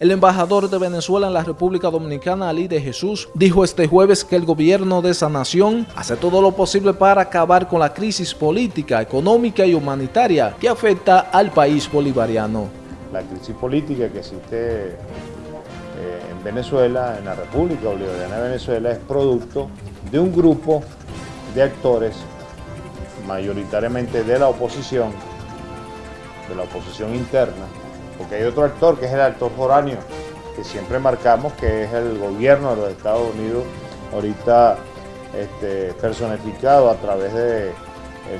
El embajador de Venezuela en la República Dominicana, Ali de Jesús, dijo este jueves que el gobierno de esa nación hace todo lo posible para acabar con la crisis política, económica y humanitaria que afecta al país bolivariano. La crisis política que existe eh, en Venezuela, en la República Bolivariana de Venezuela, es producto de un grupo de actores, mayoritariamente de la oposición, de la oposición interna, porque hay otro actor que es el actor foráneo, que siempre marcamos que es el gobierno de los Estados Unidos, ahorita este, personificado a través de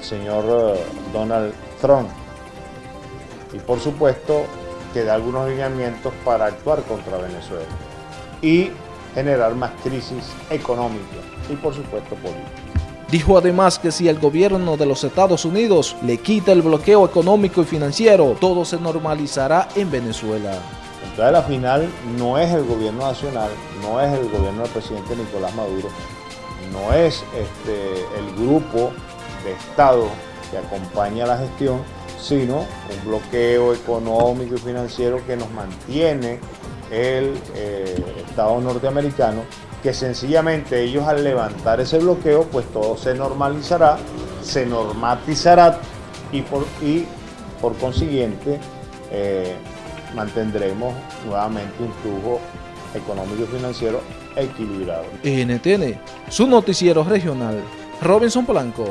señor eh, Donald Trump. Y por supuesto que da algunos lineamientos para actuar contra Venezuela y generar más crisis económica y por supuesto política. Dijo además que si el gobierno de los Estados Unidos le quita el bloqueo económico y financiero, todo se normalizará en Venezuela. Entonces la final no es el gobierno nacional, no es el gobierno del presidente Nicolás Maduro, no es este, el grupo de Estado que acompaña la gestión, sino un bloqueo económico y financiero que nos mantiene el eh, Estado norteamericano que sencillamente ellos al levantar ese bloqueo, pues todo se normalizará, se normatizará y por, y por consiguiente eh, mantendremos nuevamente un flujo económico y financiero equilibrado. NTN, su noticiero regional, Robinson Blanco.